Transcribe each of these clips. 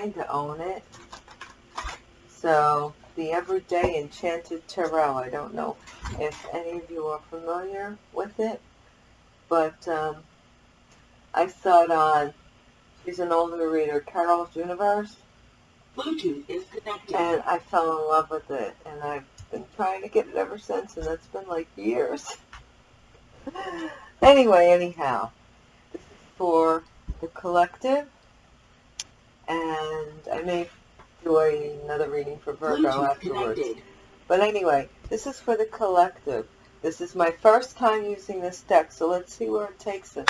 To own it. So the Everyday Enchanted Tarot. I don't know if any of you are familiar with it, but um, I saw it on, she's an older reader, Carol's Universe. Bluetooth is connected. And I fell in love with it, and I've been trying to get it ever since, and that's been like years. anyway, anyhow, this is for the collective, and I may do another reading for Virgo afterwards. connected. But anyway, this is for the collective. This is my first time using this deck, so let's see where it takes us.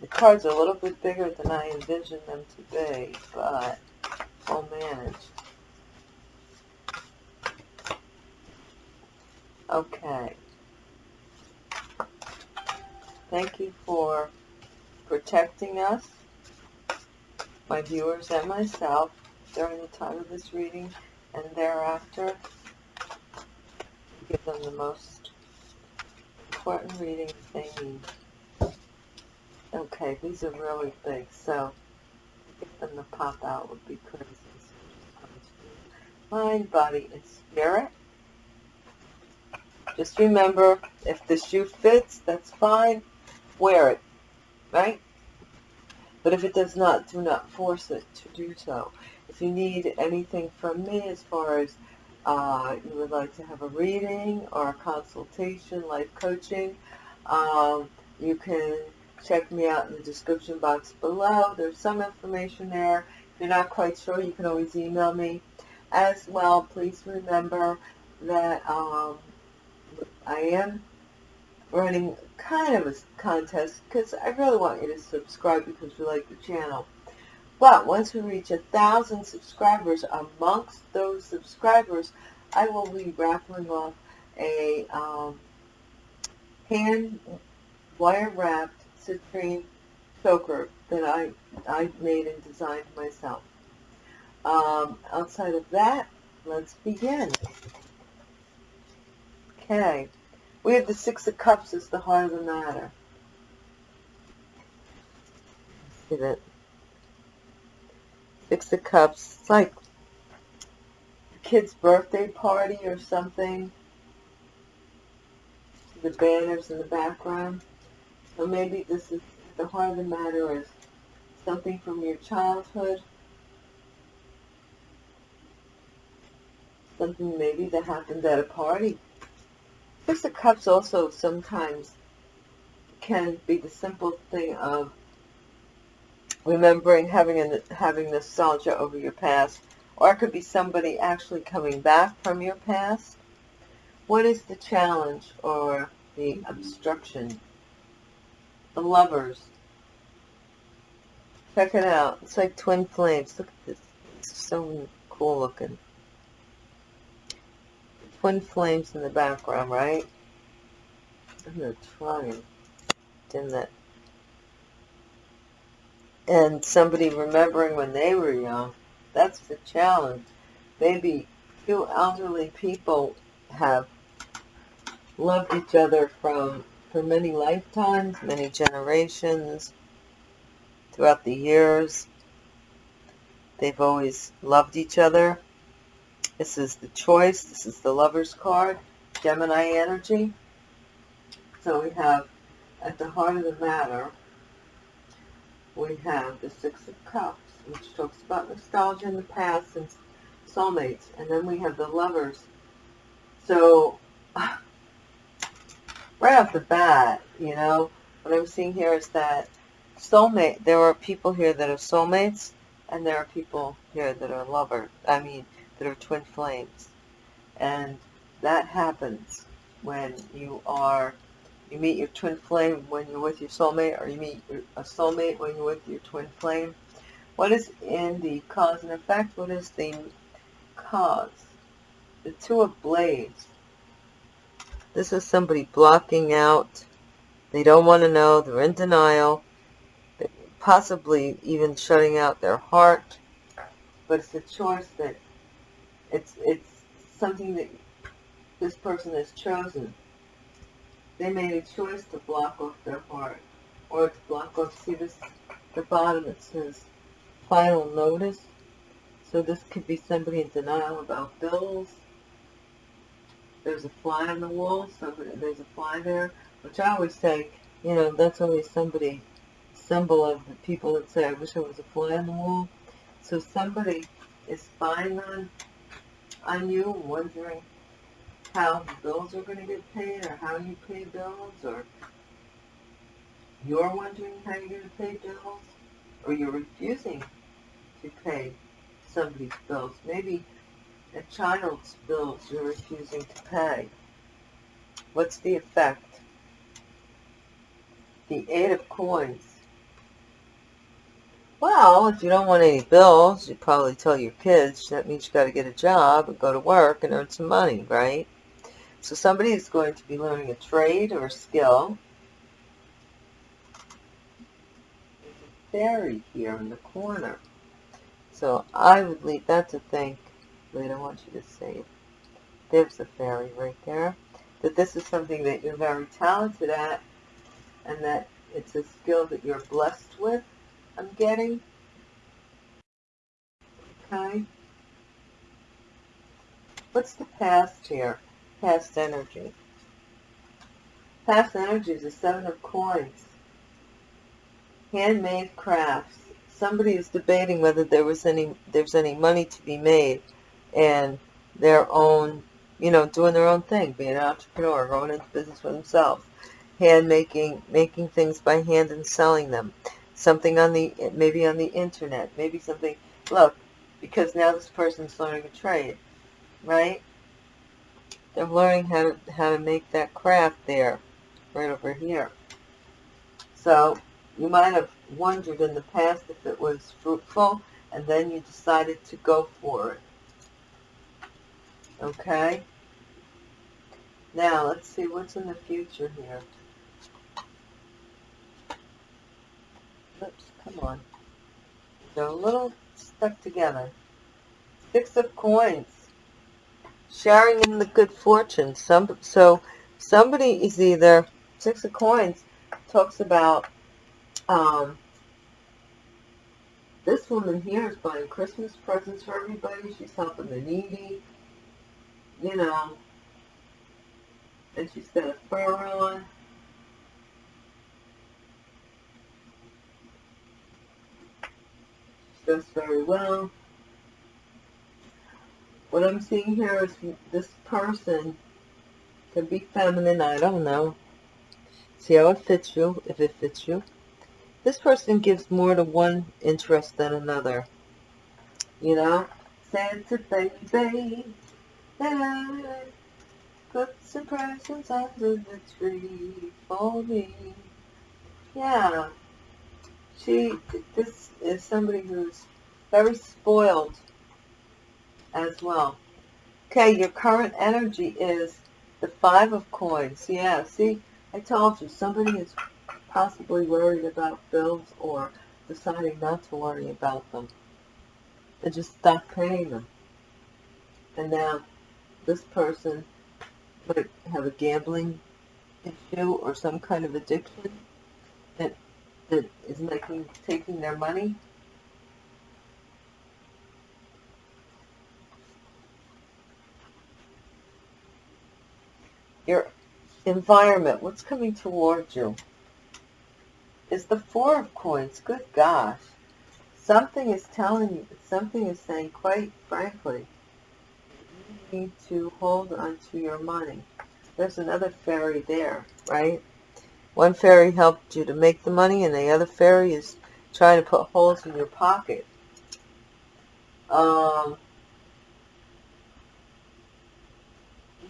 The cards are a little bit bigger than I envisioned them to be, but I'll manage. Okay. Thank you for protecting us, my viewers and myself, during the time of this reading and thereafter. Give them the most important readings they need. Okay, these are really big, so get them to pop out would be crazy. Mind, body, and spirit. Just remember, if the shoe fits, that's fine. Wear it, right? But if it does not, do not force it to do so. If you need anything from me as far as uh, you would like to have a reading or a consultation, life coaching, um, you can check me out in the description box below. There's some information there. If you're not quite sure, you can always email me. As well, please remember that um, I am running kind of a contest because I really want you to subscribe because you like the channel. But once we reach a thousand subscribers, amongst those subscribers, I will be raffling off a um, hand wire wrapped citrine choker that I I made and designed myself. Um, outside of that, let's begin. Okay, we have the Six of Cups as the heart of the matter. See that? Six of Cups. It's like a kid's birthday party or something. The banners in the background. So maybe this is the heart of the matter is something from your childhood. Something maybe that happened at a party. Six of Cups also sometimes can be the simple thing of remembering having a, having nostalgia over your past, or it could be somebody actually coming back from your past. What is the challenge or the obstruction? The lovers. Check it out. It's like twin flames. Look at this. It's so cool looking. Twin flames in the background, right? I'm going to try and dim that and somebody remembering when they were young. That's the challenge. Maybe two elderly people have loved each other from for many lifetimes, many generations, throughout the years. They've always loved each other. This is the choice. This is the lover's card, Gemini energy. So we have at the heart of the matter, we have the Six of Cups, which talks about nostalgia in the past and soulmates. And then we have the lovers. So, right off the bat, you know, what I'm seeing here is that soulmate, there are people here that are soulmates, and there are people here that are lovers. I mean, that are twin flames. And that happens when you are you meet your twin flame when you're with your soulmate, or you meet a soulmate when you're with your twin flame. What is in the cause and effect? What is the cause? The Two of Blades. This is somebody blocking out. They don't want to know. They're in denial. Possibly even shutting out their heart. But it's a choice that it's it's something that this person has chosen. They made a choice to block off their heart or to block off. See this, the bottom it says final notice. So this could be somebody in denial about bills. There's a fly on the wall. so there's a fly there, which I always say, you know, that's always somebody symbol of the people that say, I wish there was a fly on the wall. So somebody is spying on on you, wondering how bills are going to get paid or how you pay bills or you're wondering how you're going to pay bills or you're refusing to pay somebody's bills. Maybe a child's bills you're refusing to pay. What's the effect? The Eight of Coins. Well, if you don't want any bills, you probably tell your kids that means you got to get a job and go to work and earn some money, right? So somebody is going to be learning a trade or a skill. There's a fairy here in the corner. So I would leave that to think, wait, I want you to say it. There's a fairy right there. That this is something that you're very talented at and that it's a skill that you're blessed with I'm getting. Okay. What's the past here? Past energy. Past energy is a seven of coins. Handmade crafts. Somebody is debating whether there was any there's any money to be made and their own, you know, doing their own thing, being an entrepreneur, going into business for themselves, hand making, making things by hand and selling them something on the, eh, maybe on the internet, maybe something, look, because now this person's learning a trade, right? They're learning how to, how to make that craft there, right over here. So you might have wondered in the past if it was fruitful, and then you decided to go for it. Okay? Now, let's see what's in the future here. Oops, come on. They're a little stuck together. Six of coins. Sharing in the good fortune. Some, so somebody is either, six of coins talks about, um, this woman here is buying Christmas presents for everybody. She's helping the needy, you know, and she's got a fur on. Very well. What I'm seeing here is this person can be feminine, I don't know. See how it fits you, if it fits you. This person gives more to one interest than another. You know? Santa baby, put some presents under the tree for me. Yeah. She, this is somebody who's very spoiled as well. Okay, your current energy is the Five of Coins. Yeah, see, I told you, somebody is possibly worried about bills or deciding not to worry about them. And just stop paying them. And now this person might have a gambling issue or some kind of addiction that is taking their money? Your environment what's coming towards you? Is the four of coins good gosh. Something is telling you something is saying quite frankly you need to hold on to your money. There's another fairy there right one fairy helped you to make the money, and the other fairy is trying to put holes in your pocket. Um,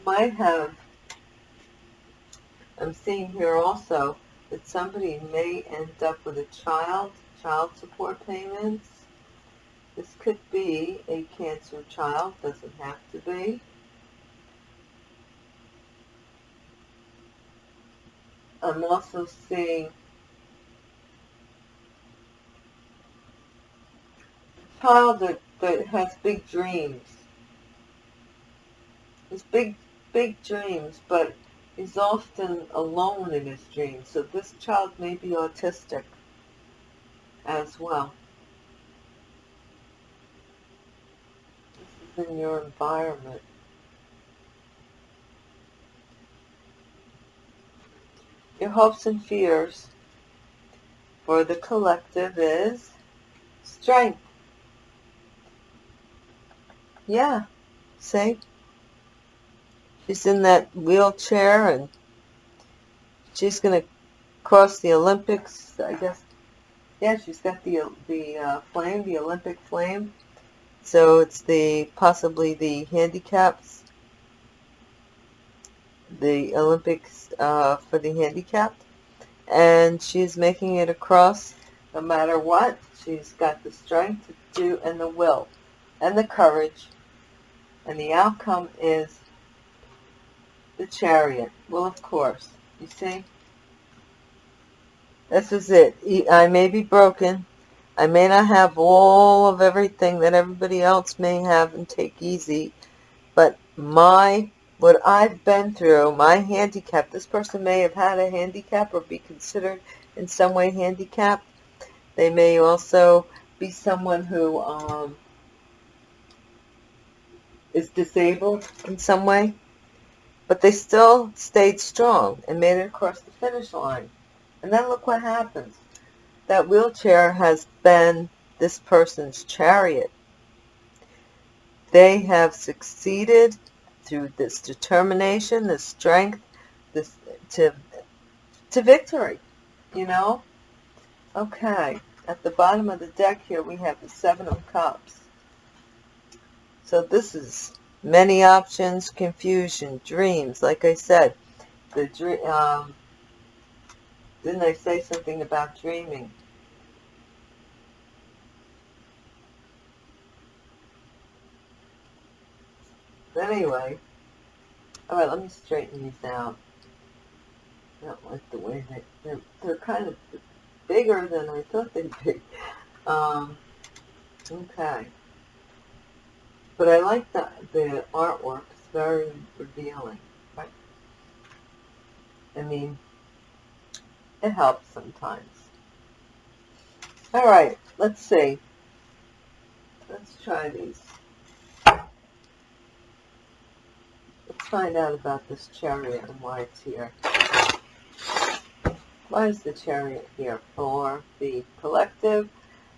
might have, I'm seeing here also, that somebody may end up with a child, child support payments. This could be a cancer child, doesn't have to be. I'm also seeing a child that, that has big dreams. Has big, big dreams, but is often alone in his dreams. So this child may be autistic as well. This is in your environment. Your hopes and fears for the collective is strength. Yeah, see? She's in that wheelchair and she's going to cross the Olympics, I guess. Yeah, she's got the the uh, flame, the Olympic flame. So it's the possibly the handicaps, the Olympics uh, for the handicapped, and she's making it across no matter what. She's got the strength to do and the will and the courage, and the outcome is the chariot. Well, of course, you see. This is it. I may be broken. I may not have all of everything that everybody else may have and take easy, but my what I've been through, my handicap, this person may have had a handicap or be considered in some way handicapped. They may also be someone who um, is disabled in some way, but they still stayed strong and made it across the finish line. And then look what happens. That wheelchair has been this person's chariot. They have succeeded through this determination, this strength, this to to victory. You know? Okay. At the bottom of the deck here we have the Seven of Cups. So this is many options, confusion, dreams. Like I said, the dream. Um, didn't I say something about dreaming? But anyway, all right, let me straighten these out. I don't like the way they, they're, they're kind of bigger than I thought they'd be. Um, okay. But I like the, the artwork. It's very revealing. Right? I mean, it helps sometimes. All right, let's see. Let's try these. Find out about this chariot and why it's here. Why is the chariot here? For the collective,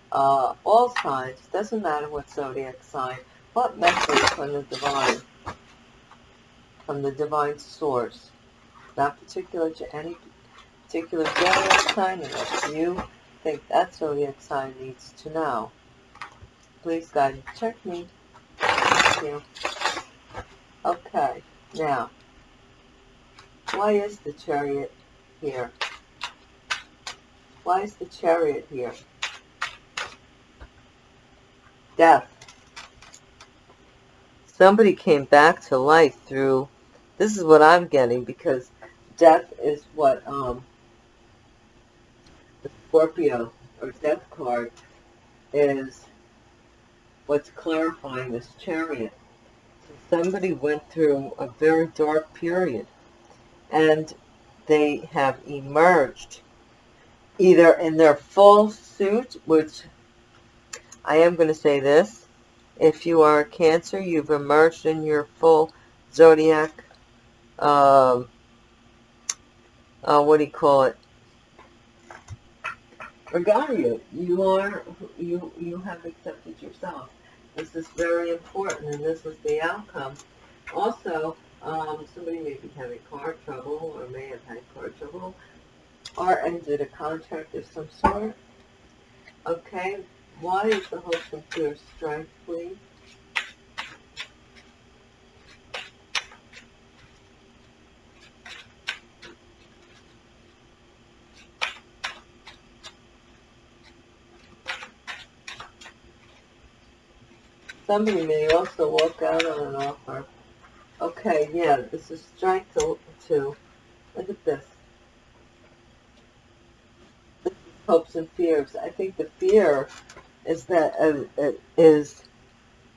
uh, all signs, doesn't matter what zodiac sign, what message from the divine, from the divine source, not particular to any particular zodiac sign and what you think that zodiac sign needs to know. Please, guide God, check me. Thank you. Okay, now, why is the chariot here? Why is the chariot here? Death. Somebody came back to life through, this is what I'm getting because death is what um, Scorpio or death card is what's clarifying this chariot. So somebody went through a very dark period and they have emerged either in their full suit, which I am going to say this, if you are a Cancer, you've emerged in your full zodiac, um, uh, what do you call it, regalia. You are, you, you have accepted yourself. This is very important, and this was the outcome. Also, um, somebody may be having car trouble, or may have had car trouble, or ended a contract of some sort. Okay, why is the and fear strength, please? Somebody may also walk out on an offer. Okay, yeah, this is strength to look at this. this hopes and fears. I think the fear is that uh, uh, is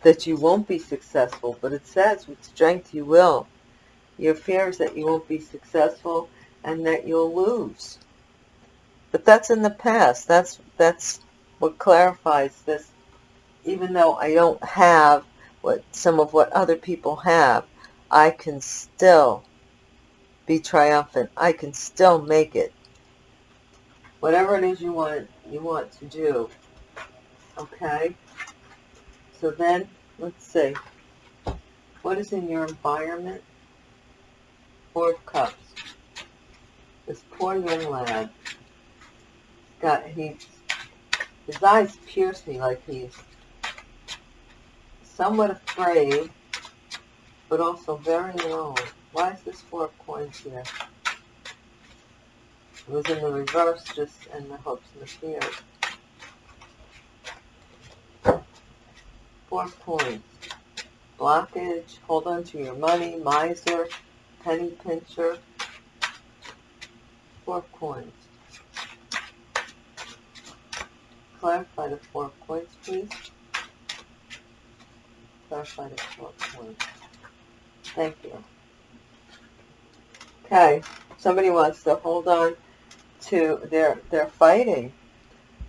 that you won't be successful, but it says with strength you will. Your fear is that you won't be successful and that you'll lose. But that's in the past. That's that's what clarifies this. Even though I don't have what some of what other people have, I can still be triumphant. I can still make it. Whatever it is you want you want to do. Okay? So then, let's see. What is in your environment? Four of Cups. This poor young lad. Got he's his eyes pierce me like he's somewhat afraid, but also very alone. Why is this four of coins here? It was in the reverse, just in the hopes and the fears. Four of coins. Blockage, hold on to your money, miser, penny pincher. Four of coins. Clarify the four of coins, please. The four coins. Thank you. Okay, somebody wants to hold on to, they're, they're fighting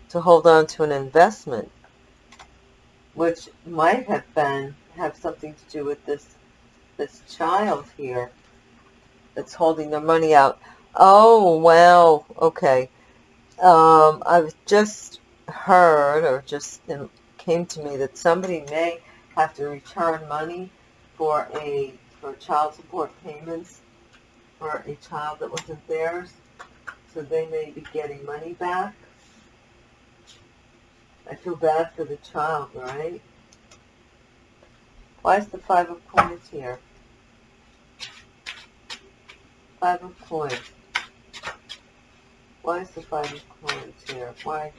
to hold on to an investment, which might have been, have something to do with this, this child here that's holding their money out. Oh, wow, okay. Um, I've just heard, or just came to me, that somebody may have to return money for a, for child support payments for a child that wasn't theirs so they may be getting money back. I feel bad for the child, right? Why is the Five of Coins here? Five of Coins. Why is the Five of Coins here? Why,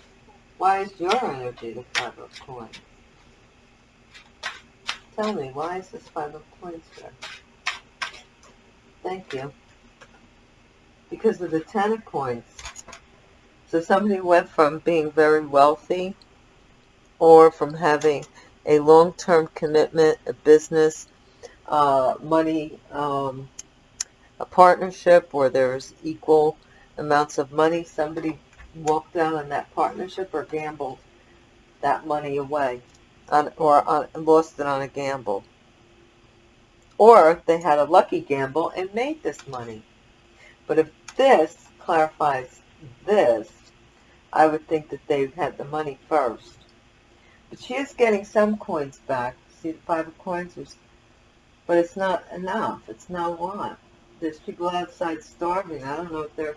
why is your energy the Five of Coins? Tell me, why is this Five of Coins here? Thank you because of the ten of coins. So somebody went from being very wealthy or from having a long-term commitment, a business, uh, money, um, a partnership where there's equal amounts of money. Somebody walked out on that partnership or gambled that money away on, or on, lost it on a gamble. Or they had a lucky gamble and made this money. But if this clarifies this, I would think that they had the money first. But she is getting some coins back. See the five of coins? But it's not enough. It's not one. There's people outside starving. I don't know if they're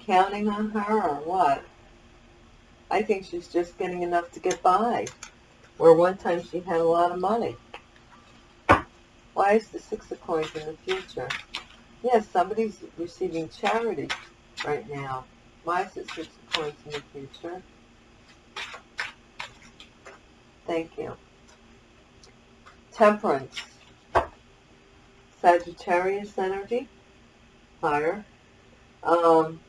counting on her or what. I think she's just getting enough to get by. Where one time she had a lot of money. Why is the six of coins in the future? Yes, somebody's receiving charity right now. Why is it six of coins in the future? Thank you. Temperance. Sagittarius energy. Fire. Um,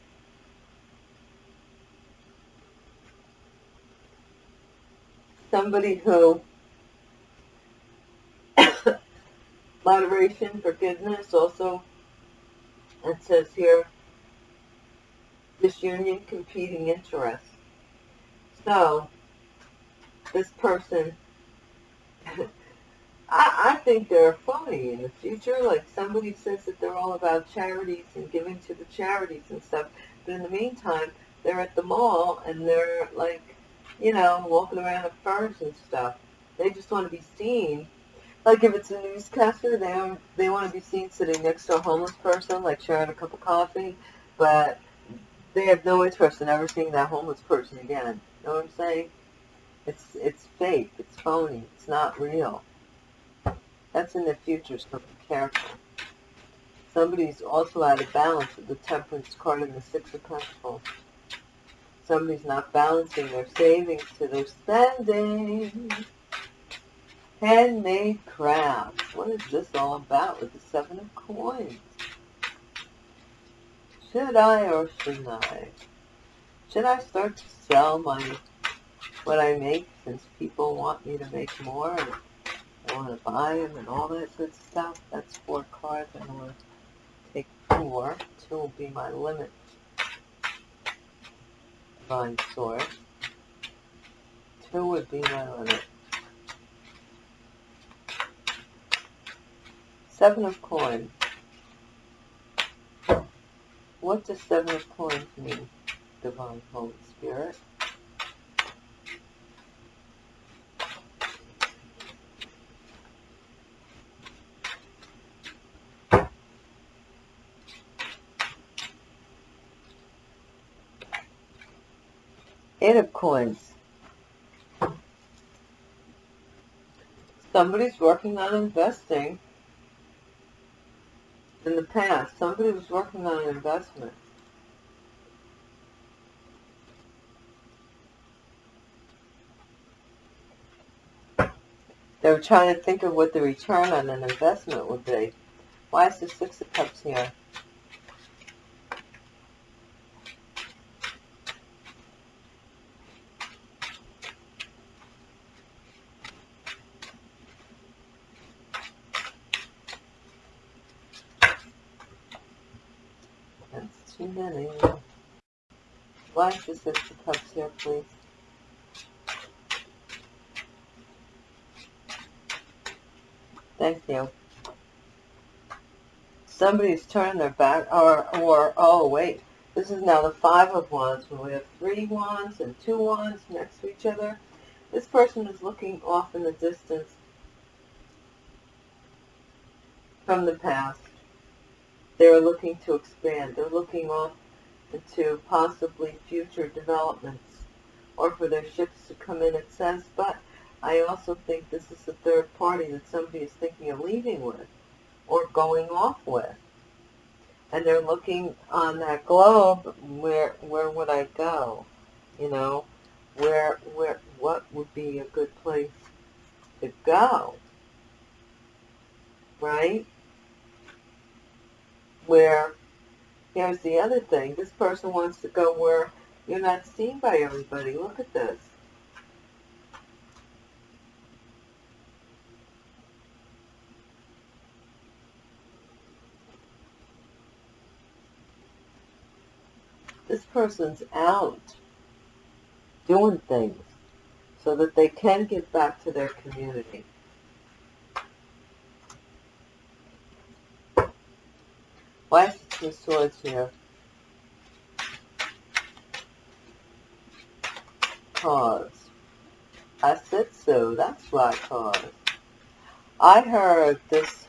somebody who moderation, forgiveness, also it says here, disunion, competing interests. So, this person, I, I think they're phony in the future. Like somebody says that they're all about charities and giving to the charities and stuff. But in the meantime, they're at the mall and they're like, you know, walking around in furs and stuff. They just want to be seen like if it's a newscaster, they they want to be seen sitting next to a homeless person, like sharing a cup of coffee, but they have no interest in ever seeing that homeless person again. You know what I'm saying? It's it's fake. It's phony. It's not real. That's in the future, so be careful. Somebody's also out of balance with the temperance card and the six of pentacles. Somebody's not balancing their savings to their spending. Handmade crafts. What is this all about with the seven of coins? Should I or shouldn't I? Should I start to sell my what I make since people want me to make more and I want to buy them and all that good stuff. That's four cards. I want to take four. Two will be my limit. Divine source. Two would be my limit. Seven of coins. What does seven of coins mean, Divine Holy Spirit? Of coins. Somebody's working on investing in the past. Somebody was working on an investment. They were trying to think of what the return on an investment would be. Why is the Six of Cups here? That's too many. Why is the Cups here, please? Thank you. Somebody's turning their back, or, or, oh wait, this is now the Five of Wands, when we have three wands and two wands next to each other. This person is looking off in the distance from the past. They're looking to expand. They're looking off into possibly future developments or for their ships to come in, it says, but I also think this is the third party that somebody is thinking of leaving with or going off with. And they're looking on that globe, where where would I go? You know, where where what would be a good place to go? Right? Where here's the other thing, this person wants to go where you're not seen by everybody. Look at this. this person's out doing things so that they can get back to their community. Why the Swords here? Cause. I said so, that's why cause. I heard this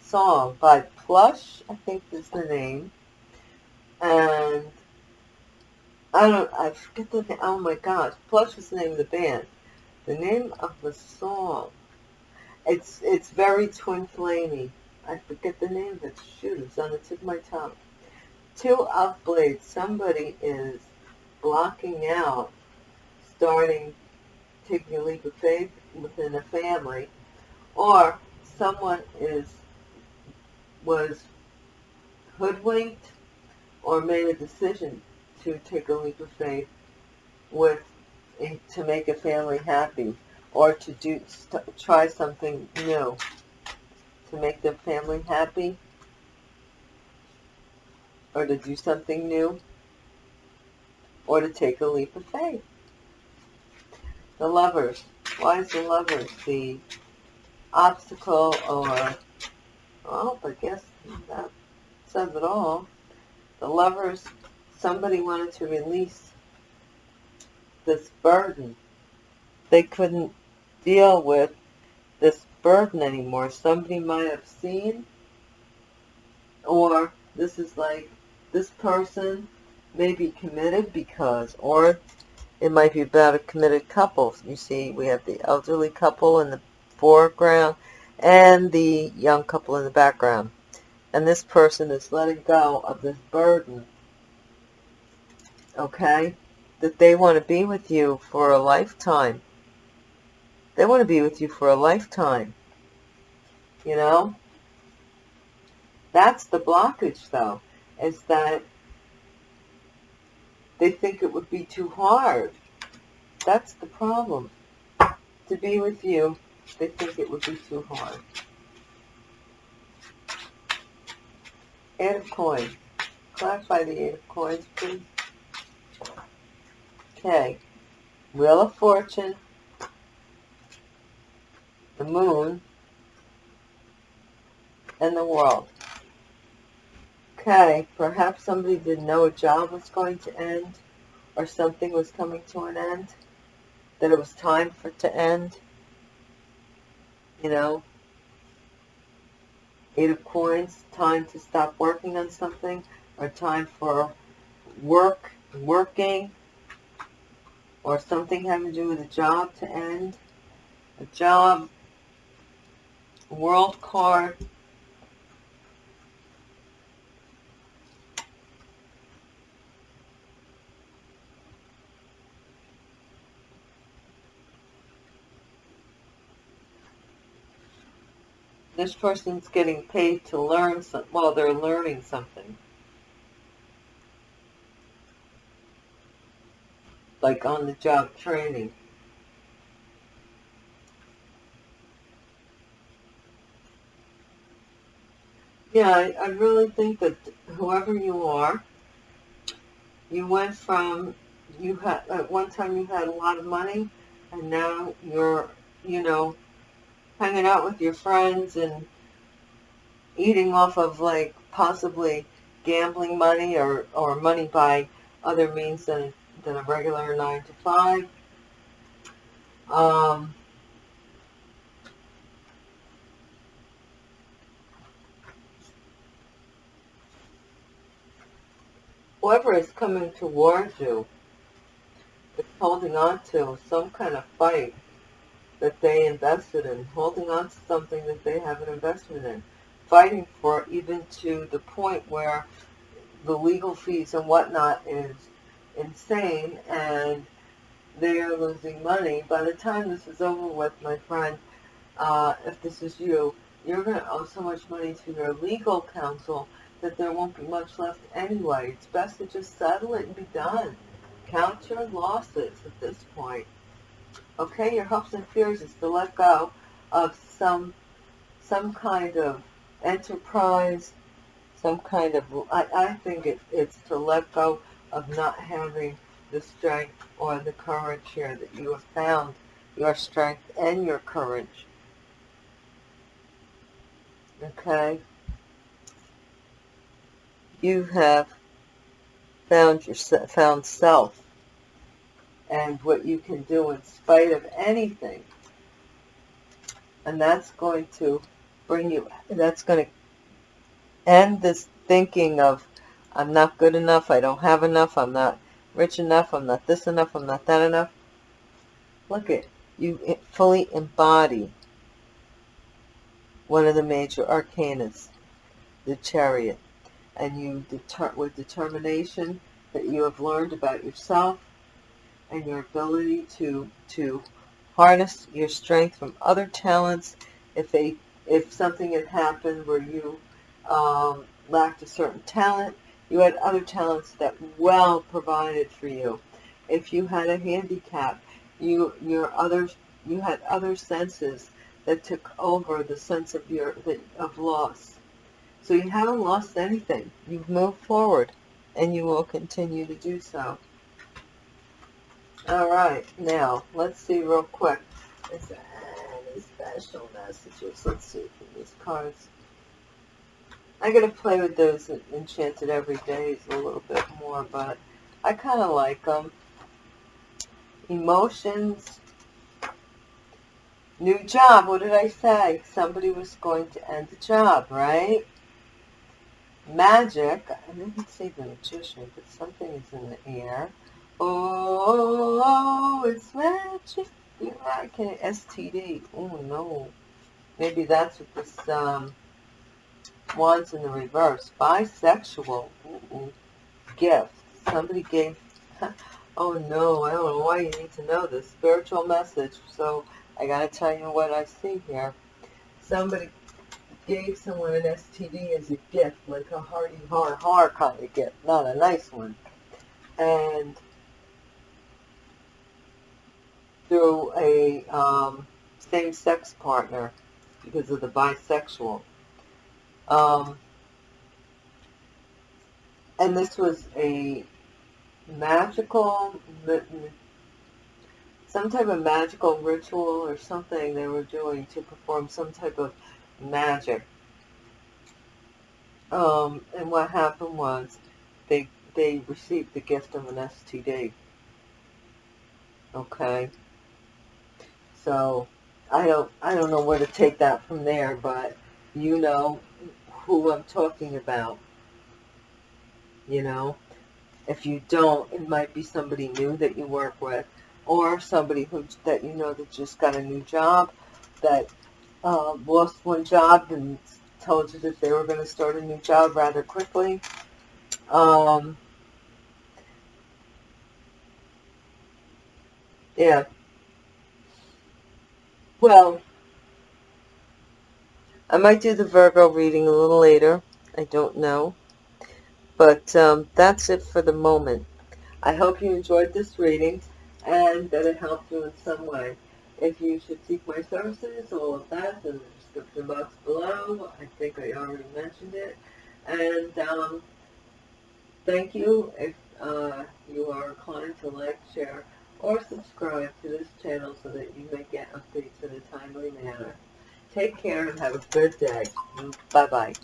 song by Plush, I think is the name, and I don't, I forget the name, oh my gosh, Plush is the name of the band. The name of the song, it's, it's very Twin Flamey. I forget the name of it, shoot, it's on the tip of my tongue. Two of blades, somebody is blocking out, starting, taking a leap of faith within a family, or someone is, was hoodwinked or made a decision to take a leap of faith with to make a family happy or to do try something new to make the family happy or to do something new or to take a leap of faith. The lovers. Why is the lovers the obstacle or, well, I guess that says it all the lovers, somebody wanted to release this burden. They couldn't deal with this burden anymore. Somebody might have seen, or this is like, this person may be committed because, or it might be about a committed couple. You see, we have the elderly couple in the foreground and the young couple in the background and this person is letting go of this burden, okay, that they want to be with you for a lifetime. They want to be with you for a lifetime, you know? That's the blockage, though, is that they think it would be too hard That's the problem. To be with you, they think it would be too hard. Eight of coins. Clarify the eight of coins, please. Okay. Wheel of Fortune. The Moon. And the World. Okay, perhaps somebody didn't know a job was going to end or something was coming to an end, that it was time for it to end. You know, Eight of Coins, time to stop working on something, or time for work, working, or something having to do with a job to end. A job, world card, this person's getting paid to learn some, well, they're learning something. Like on the job training. Yeah, I, I really think that whoever you are, you went from, you had, at one time you had a lot of money, and now you're, you know, hanging out with your friends and eating off of like possibly gambling money or, or money by other means than, than a regular 9 to 5. Um, whoever is coming towards you is holding on to some kind of fight that they invested in, holding on to something that they have an investment in, fighting for even to the point where the legal fees and whatnot is insane and they are losing money. By the time this is over with, my friend, uh, if this is you, you're going to owe so much money to your legal counsel that there won't be much left anyway. It's best to just settle it and be done. Count your losses at this point. Okay, your hopes and fears is to let go of some some kind of enterprise, some kind of, I, I think it, it's to let go of not having the strength or the courage here that you have found your strength and your courage. Okay? You have found your found self and what you can do in spite of anything. And that's going to bring you, that's going to end this thinking of, I'm not good enough, I don't have enough, I'm not rich enough, I'm not this enough, I'm not that enough. Look at, you fully embody one of the major arcanas, the chariot. And you, deter with determination that you have learned about yourself, and your ability to to harness your strength from other talents. If they if something had happened where you um, lacked a certain talent, you had other talents that well provided for you. If you had a handicap, you your other you had other senses that took over the sense of your of loss. So you haven't lost anything. You've moved forward, and you will continue to do so. All right, now let's see real quick. Is there any special messages? Let's see from these cards. I gotta play with those enchanted every day a little bit more, but I kind of like them. Emotions. New job. What did I say? Somebody was going to end the job, right? Magic. I didn't say the magician, but something is in the air. Oh, it's magic. You like it. STD. Oh, no. Maybe that's what this um, wants in the reverse. Bisexual. Mm-mm. Gift. Somebody gave... oh, no. I don't know why you need to know this. Spiritual message. So, I got to tell you what I see here. Somebody gave someone an STD as a gift, like a hearty har har kind of gift, not a nice one. And through a um, same-sex partner because of the bisexual. Um, and this was a magical, some type of magical ritual or something they were doing to perform some type of magic. Um, and what happened was they they received the gift of an STD. Okay. So I don't I don't know where to take that from there, but you know who I'm talking about. You know, if you don't, it might be somebody new that you work with, or somebody who that you know that just got a new job, that uh, lost one job and told you that they were going to start a new job rather quickly. Um, yeah. Well, I might do the Virgo reading a little later. I don't know. But um, that's it for the moment. I hope you enjoyed this reading and that it helped you in some way. If you should seek my services, all of that in the description box below. I think I already mentioned it. And um, thank you if uh, you are inclined to like, share, or subscribe to this channel so that you may get updates in a timely manner. Take care and have a good day. Bye-bye.